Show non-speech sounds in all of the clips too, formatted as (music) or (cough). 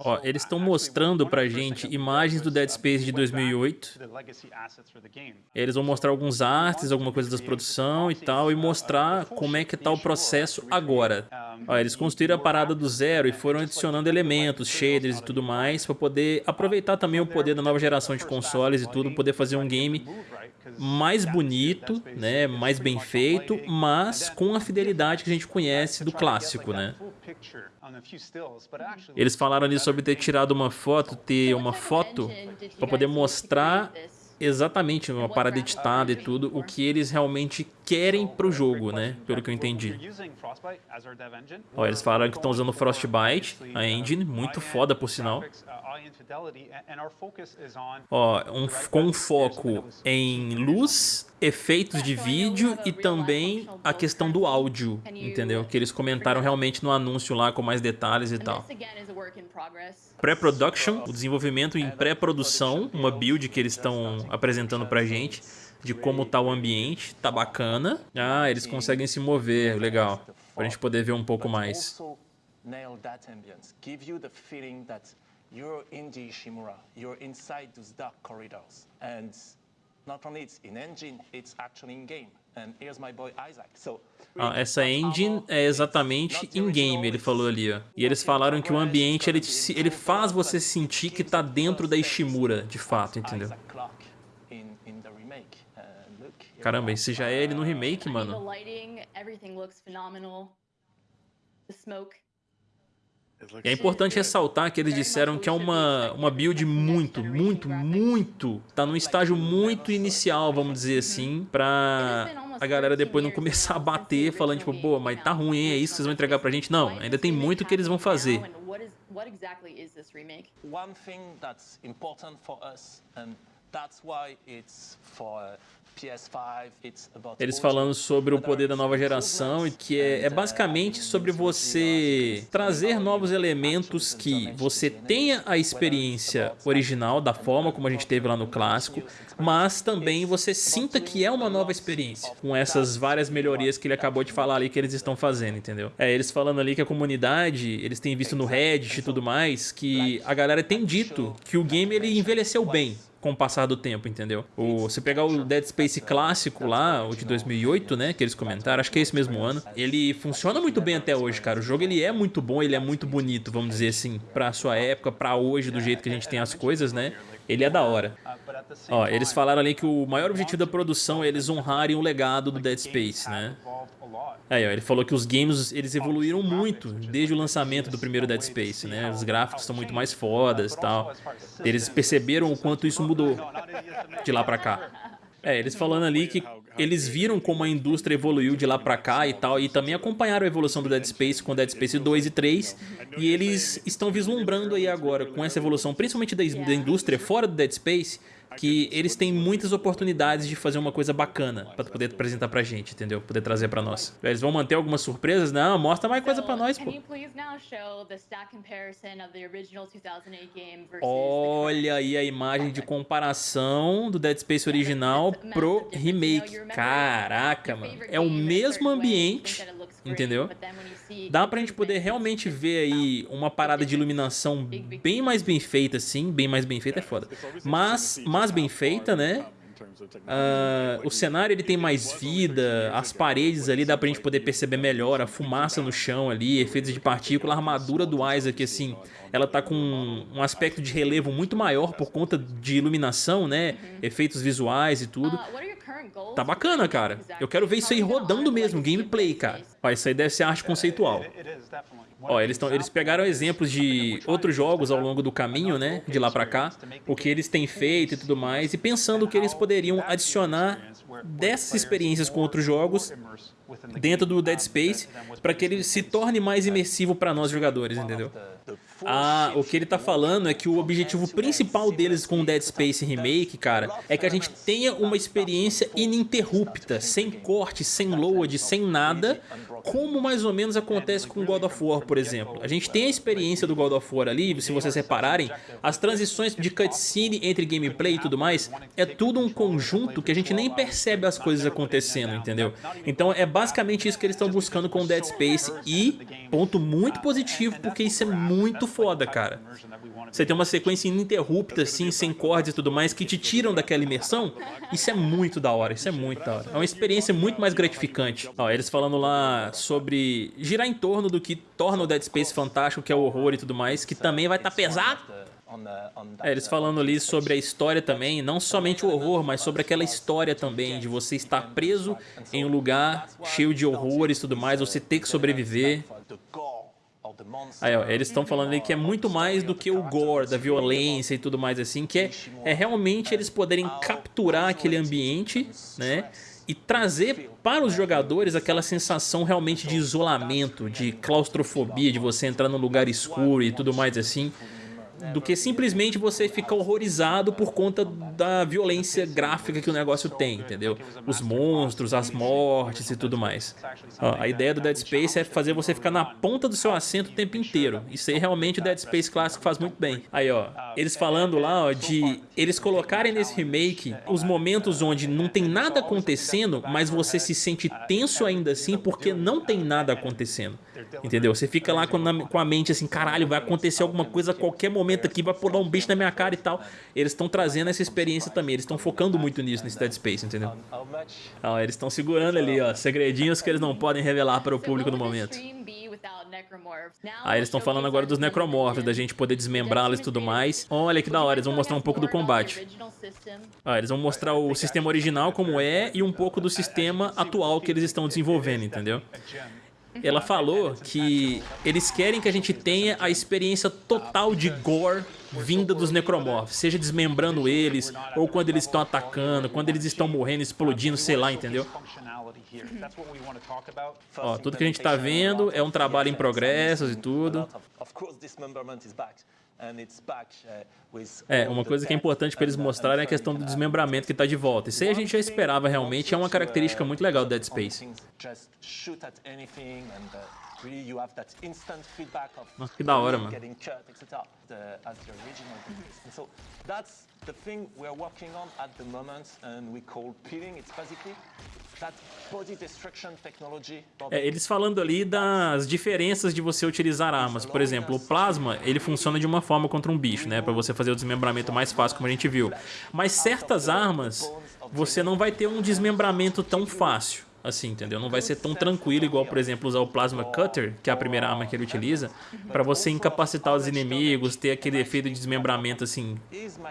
Ó, eles estão mostrando pra gente imagens do Dead Space de 2008. Eles vão mostrar alguns artes, alguma coisa das produção e tal, e mostrar como é que tá o processo agora. Ó, eles construíram a parada do zero e foram adicionando elementos, shaders e tudo mais, pra poder aproveitar também o poder da nova geração de consoles e tudo, poder fazer um game mais bonito, né, mais bem feito, mas com a fidelidade que a gente conhece do clássico, né? Eles falaram ali sobre ter tirado uma foto, ter uma foto para poder mostrar exatamente uma parada editada e tudo, o que eles realmente querem pro jogo, né? Pelo que eu entendi. Ó, eles falaram que estão usando Frostbite, a engine, muito foda por sinal. Ó, um, com foco em luz, efeitos de vídeo e também a questão do áudio, entendeu? Que eles comentaram realmente no anúncio lá com mais detalhes e tal. Pré-production, o desenvolvimento em pré-produção, uma build que eles estão apresentando pra gente de como tá o ambiente, tá bacana. Ah, eles conseguem se mover, legal. Pra gente poder ver um pouco mais. you're in the Shimura, you're inside those dark corridors. And not only it's in engine, it's actually in game. And here's my boy Isaac. So, ah, essa engine é exatamente in-game, ele falou ali, ó. E eles falaram que o ambiente, ele, ele faz você sentir que tá dentro da Ishimura, de fato, entendeu? Caramba, esse já é ele no remake, mano. E é importante ressaltar que eles disseram que é uma, uma build muito, muito, muito... Tá num estágio muito inicial, vamos dizer assim, pra a galera depois não começar a bater falando tipo, pô, mas tá ruim, é isso que vocês vão entregar pra gente? Não, ainda tem muito que eles vão fazer. One thing that's important for us and that's why it's for eles falando sobre o poder da nova geração e que é, é, basicamente sobre você trazer novos elementos que você tenha a experiência original da forma como a gente teve lá no clássico, mas também você sinta que é uma nova experiência com essas várias melhorias que ele acabou de falar ali que eles estão fazendo, entendeu? É, eles falando ali que a comunidade, eles têm visto no Reddit e tudo mais, que a galera tem dito que o game ele envelheceu bem, com o passar do tempo, entendeu? O, se pegar o Dead Space clássico lá, o de 2008, né, que eles comentaram, acho que é esse mesmo ano, ele funciona muito bem até hoje, cara. O jogo ele é muito bom, ele é muito bonito, vamos dizer assim, pra sua época, pra hoje, do jeito que a gente tem as coisas, né? Ele é da hora. Ó, eles falaram ali que o maior objetivo da produção é eles honrarem o legado do Dead Space, né? Aí, ó, ele falou que os games eles evoluíram muito desde o lançamento do primeiro Dead Space, né? Os gráficos estão muito mais fodas e tal. Eles perceberam o quanto isso mudou de lá pra cá. É, eles falando ali que eles viram como a indústria evoluiu de lá pra cá e tal, e também acompanharam a evolução do Dead Space com Dead Space 2 e 3, e eles estão vislumbrando aí agora, com essa evolução, principalmente da, da indústria fora do Dead Space, que eles têm muitas oportunidades de fazer uma coisa bacana para poder apresentar pra gente, entendeu? Poder trazer pra nós. Eles vão manter algumas surpresas? Não, mostra mais coisa pra nós, pô. Olha aí a imagem de comparação do Dead Space original pro remake. Caraca, mano. É o mesmo ambiente, entendeu? Dá pra gente poder realmente ver aí uma parada de iluminação bem mais bem feita, assim, bem mais bem feita é foda. Mas, mas bem feita, né? Uh, o cenário ele tem mais vida, as paredes ali dá pra gente poder perceber melhor, a fumaça no chão ali, efeitos de partícula, a armadura do Isaac, assim, ela tá com um aspecto de relevo muito maior por conta de iluminação, né? Efeitos visuais e tudo. Tá bacana, cara. Eu quero ver isso aí rodando mesmo, gameplay, cara. Ó, isso aí deve ser arte conceitual. Ó, eles, tão, eles pegaram exemplos de outros jogos ao longo do caminho, né, de lá pra cá, o que eles têm feito e tudo mais, e pensando o que eles poderiam adicionar dessas experiências com outros jogos dentro do Dead Space para que ele se torne mais imersivo para nós jogadores, entendeu? Ah, o que ele tá falando é que o objetivo principal deles com o Dead Space Remake, cara, é que a gente tenha uma experiência ininterrupta, sem corte, sem load, sem nada, como mais ou menos acontece com God of War, por exemplo. A gente tem a experiência do God of War ali, se vocês repararem, as transições de cutscene entre gameplay e tudo mais, é tudo um conjunto que a gente nem percebe as coisas acontecendo, entendeu? Então é basicamente isso que eles estão buscando com Dead Space e ponto muito positivo, porque isso é muito foda, cara. Você tem uma sequência ininterrupta, assim, sem cordas e tudo mais, que te tiram daquela imersão. Isso é muito da hora, isso é muito da hora. É uma experiência muito mais gratificante. Ó, eles falando lá sobre girar em torno do que torna o Dead Space fantástico, que é o horror e tudo mais, que também vai estar tá pesado. É, eles falando ali sobre a história também, não somente o horror, mas sobre aquela história também, de você estar preso em um lugar cheio de horrores e tudo mais, você ter que sobreviver. Aí, ó, eles estão falando ali que é muito mais do que o gore, da violência e tudo mais assim, que é, é realmente eles poderem capturar aquele ambiente, né? E trazer para os jogadores aquela sensação realmente de isolamento, de claustrofobia, de você entrar num lugar escuro e tudo mais assim do que simplesmente você ficar horrorizado por conta da violência gráfica que o negócio tem, entendeu? Os monstros, as mortes e tudo mais. Ó, a ideia do Dead Space é fazer você ficar na ponta do seu assento o tempo inteiro. Isso aí realmente o Dead Space clássico faz muito bem. Aí, ó, eles falando lá, ó, de eles colocarem nesse remake os momentos onde não tem nada acontecendo, mas você se sente tenso ainda assim porque não tem nada acontecendo. Entendeu? Você fica lá com a mente assim, caralho, vai acontecer alguma coisa a qualquer momento aqui, vai pular um bicho na minha cara e tal. Eles estão trazendo essa experiência também, eles estão focando muito nisso nesse Dead Space, entendeu? Ó, eles estão segurando ali, ó, segredinhos que eles não podem revelar para o público no momento. Aí eles estão falando agora dos necromorphs, da gente poder desmembrá-los e tudo mais. Olha que da hora, eles vão mostrar um pouco do combate. Ah, eles vão mostrar o sistema original como é e um pouco do sistema atual que eles estão desenvolvendo, entendeu? Ela falou que eles querem que a gente tenha a experiência total de gore vinda dos necromorphs, seja desmembrando eles, ou quando eles estão atacando, quando eles estão morrendo, explodindo, sei lá, entendeu? Ó, tudo que a gente está vendo é um trabalho em progresso e tudo. Uh, é, uma coisa que é importante para eles mostrarem é a questão do desmembramento que está de volta. Isso aí a gente já esperava realmente, é uma característica muito legal do Dead Space. Nossa, que da hora, mano. É, eles falando ali das diferenças de você utilizar armas. Por exemplo, o plasma, ele funciona de uma forma contra um bicho, né? Para você fazer o desmembramento mais fácil, como a gente viu. Mas certas armas, você não vai ter um desmembramento tão fácil assim, entendeu? Não vai ser tão tranquilo igual, por exemplo, usar o Plasma Cutter, que é a primeira arma que ele utiliza, para você incapacitar os inimigos, ter aquele efeito de desmembramento, assim,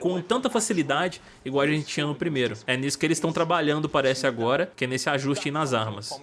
com tanta facilidade, igual a gente tinha no primeiro. É nisso que eles estão trabalhando, parece agora, que é nesse ajuste nas armas.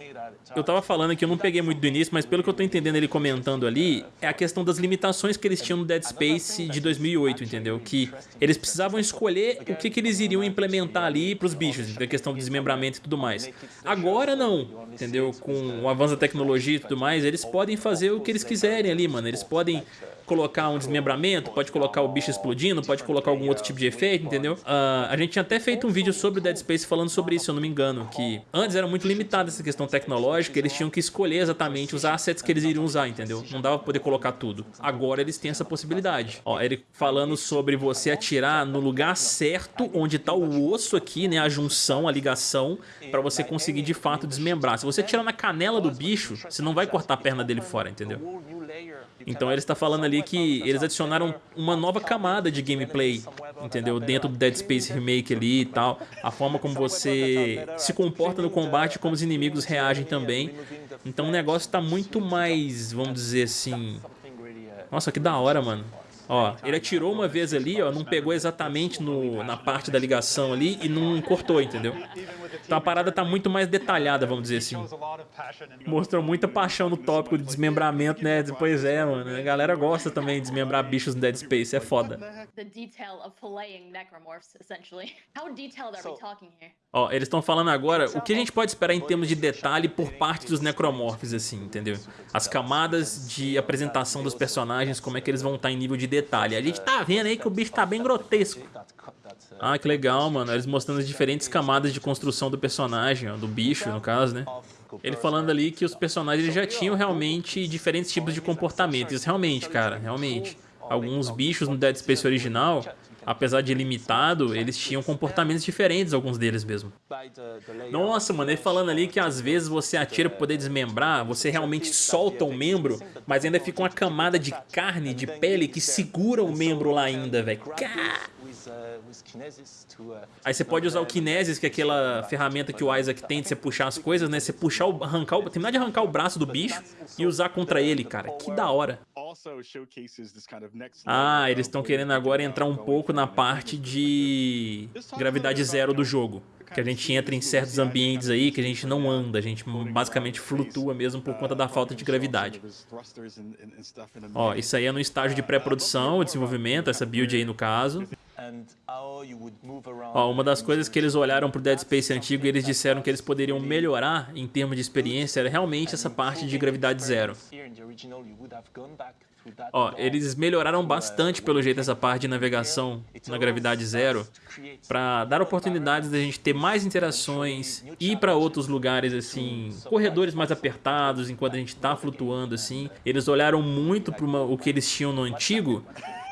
Eu tava falando que eu não peguei muito do início, mas pelo que eu tô entendendo ele comentando ali, é a questão das limitações que eles tinham no Dead Space de 2008, entendeu? Que eles precisavam escolher o que, que eles iriam implementar ali pros bichos, a questão do desmembramento e tudo mais. Agora Agora não, entendeu? Com o avanço da tecnologia e tudo mais, eles podem fazer o que eles quiserem ali, mano. Eles podem colocar um desmembramento, pode colocar o bicho explodindo, pode colocar algum outro tipo de efeito, entendeu? Uh, a gente tinha até feito um vídeo sobre o Dead Space falando sobre isso, se eu não me engano, que antes era muito limitada essa questão tecnológica, eles tinham que escolher exatamente os assets que eles iriam usar, entendeu? Não dava pra poder colocar tudo. Agora eles têm essa possibilidade. Ó, ele falando sobre você atirar no lugar certo, onde tá o osso aqui, né, a junção, a ligação, pra você conseguir de fato desmembrar. Se você atirar na canela do bicho, você não vai cortar a perna dele fora, entendeu? Então ele está falando ali que eles adicionaram uma nova camada de gameplay, entendeu? Dentro do Dead Space Remake ali e tal. A forma como você se comporta no combate, como os inimigos reagem também. Então o negócio está muito mais, vamos dizer assim... Nossa, que da hora, mano. Ó, ele atirou uma vez ali, ó, não pegou exatamente no, na parte da ligação ali e não cortou, entendeu? Então a parada tá muito mais detalhada, vamos dizer assim. Mostrou muita paixão no tópico de desmembramento, né? Pois é, mano. A galera gosta também de desmembrar bichos no Dead Space, é foda. Ó, eles estão falando agora o que a gente pode esperar em termos de detalhe por parte dos necromorphs, assim, entendeu? As camadas de apresentação dos personagens, como é que eles vão estar em nível de detalhe. A gente tá vendo aí que o bicho tá bem grotesco. Ah, que legal, mano. Eles mostrando as diferentes camadas de construção do personagem, do bicho, no caso, né? Ele falando ali que os personagens já tinham realmente diferentes tipos de comportamento. Isso realmente, cara, realmente. Alguns bichos no Dead Space original, apesar de limitado, eles tinham comportamentos diferentes, alguns deles mesmo. Nossa, mano, ele falando ali que às vezes você atira pra poder desmembrar, você realmente solta o membro, mas ainda fica uma camada de carne, de pele que segura o membro lá ainda, velho. Aí você pode usar o Kinesis, que é aquela ferramenta que o Isaac tem de você puxar as coisas, né? Você puxar o, arrancar o, terminar de arrancar o braço do bicho e usar contra ele, cara. Que da hora. Ah, eles estão querendo agora entrar um pouco na parte de gravidade zero do jogo. Que a gente entra em certos ambientes aí que a gente não anda, a gente basicamente flutua mesmo por conta da falta de gravidade. Ó, isso aí é no estágio de pré-produção, desenvolvimento, essa build aí no caso. Ó, uma das coisas que eles olharam pro Dead Space antigo e eles disseram que eles poderiam melhorar em termos de experiência era realmente essa parte de gravidade zero. Ó, eles melhoraram bastante pelo jeito essa parte de navegação na gravidade zero para dar oportunidades da gente ter mais interações, ir para outros lugares assim, corredores mais apertados enquanto a gente está flutuando assim. Eles olharam muito para o que eles tinham no antigo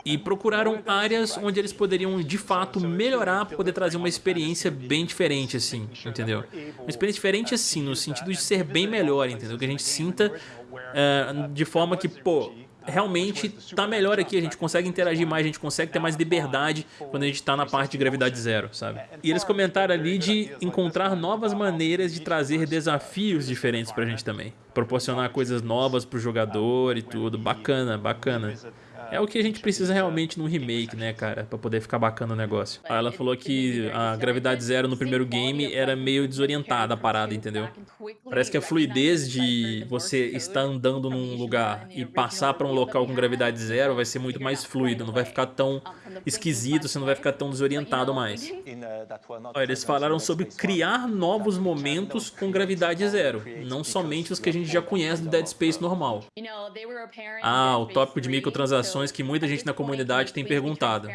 e procuraram áreas onde eles poderiam de fato melhorar para poder trazer uma experiência bem diferente assim, entendeu? Uma experiência diferente assim, no sentido de ser bem melhor, entendeu? Que a gente sinta uh, de forma que, pô, realmente tá melhor aqui, a gente consegue interagir mais, a gente consegue ter mais liberdade quando a gente tá na parte de gravidade zero, sabe? E eles comentaram ali de encontrar novas maneiras de trazer desafios diferentes pra gente também. Proporcionar coisas novas pro jogador e tudo, bacana, bacana. É o que a gente precisa realmente num remake, né, cara? Pra poder ficar bacana o negócio. Aí ela falou que a gravidade zero no primeiro game era meio desorientada a parada, entendeu? Parece que a fluidez de você estar andando num lugar e passar pra um local com gravidade zero vai ser muito mais fluido, não vai ficar tão esquisito, você não vai ficar tão desorientado mais. Eles falaram sobre criar novos momentos com gravidade zero, não somente os que a gente já conhece do Dead Space normal. Ah, o tópico de microtransações que muita gente na comunidade tem perguntado.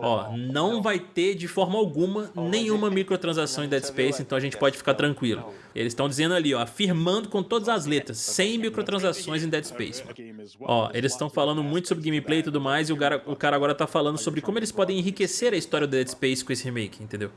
Ó, não vai ter de forma alguma nenhuma microtransação em Dead Space, então a gente pode ficar tranquilo. Eles estão dizendo ali, ó, afirmando com todas as letras, sem microtransações em Dead Space. Ó, eles estão falando muito sobre gameplay e tudo mais, e o cara, o cara agora tá falando sobre como eles podem enriquecer a história do Dead Space com esse remake, entendeu?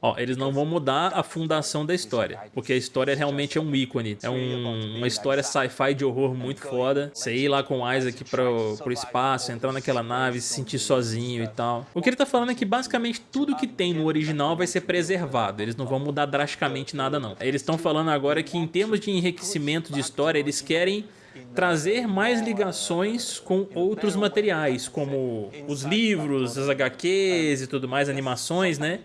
Ó, eles não vão mudar a fundação da história, porque a história realmente é um ícone, é um, uma história sci-fi de horror muito foda. Você ir lá com o Isaac pro, pro espaço, entrar naquela nave, se sentir sozinho e tal. O que ele tá falando é que basicamente tudo que tem no original vai ser preservado, eles não vão mudar drasticamente nada não. Eles estão falando agora que em termos de enriquecimento de história, eles querem trazer mais ligações com outros materiais, como os livros, as HQs e tudo mais, animações, né?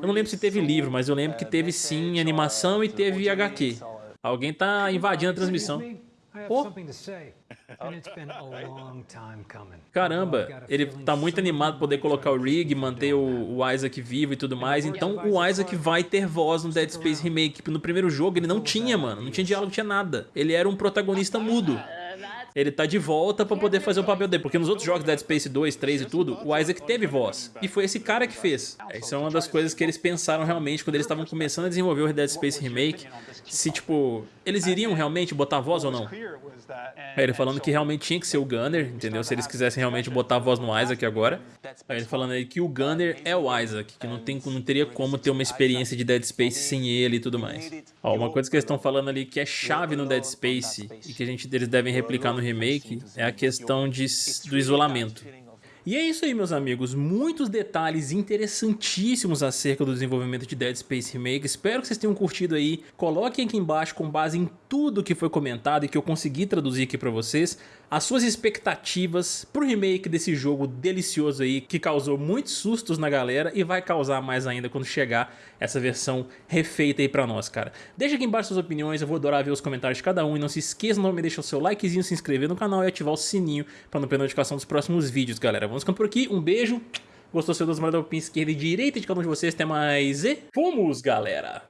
Eu não lembro se teve livro, mas eu lembro que teve sim animação e teve HQ. Alguém tá invadindo a transmissão. Oh. (laughs) Caramba, ele tá muito animado pra poder colocar o Rig, manter o, o, Isaac vivo e tudo mais. Então o Isaac vai ter voz no Dead Space Remake. No primeiro jogo ele não tinha, mano. Não tinha diálogo, não tinha nada. Ele era um protagonista mudo ele tá de volta pra poder fazer o papel dele. Porque nos outros jogos, Dead Space 2, 3 e tudo, o Isaac teve voz. E foi esse cara que fez. Isso é uma das coisas que eles pensaram realmente quando eles estavam começando a desenvolver o Dead Space Remake. Se, tipo, eles iriam realmente botar voz ou não. Aí ele falando que realmente tinha que ser o Gunner, entendeu? Se eles quisessem realmente botar a voz no Isaac agora. Aí ele falando aí que o Gunner é o Isaac, que não, tem, não teria como ter uma experiência de Dead Space sem ele e tudo mais. Ó, uma coisa que eles estão falando ali que é chave no Dead Space e que a gente, eles devem replicar no remake é a questão de, do isolamento. E é isso aí, meus amigos. Muitos detalhes interessantíssimos acerca do desenvolvimento de Dead Space Remake. Espero que vocês tenham curtido aí. Coloquem aqui embaixo, com base em tudo que foi comentado e que eu consegui traduzir aqui pra vocês, as suas expectativas pro remake desse jogo delicioso aí, que causou muitos sustos na galera e vai causar mais ainda quando chegar essa versão refeita aí pra nós, cara. Deixa aqui embaixo suas opiniões, eu vou adorar ver os comentários de cada um e não se esqueça de deixar o seu likezinho, se inscrever no canal e ativar o sininho pra não perder notificação dos próximos vídeos, galera. Vamos ficando por aqui, um beijo, gostou seu dos manda o pin esquerda e direita de cada um de vocês, até mais e fomos, galera!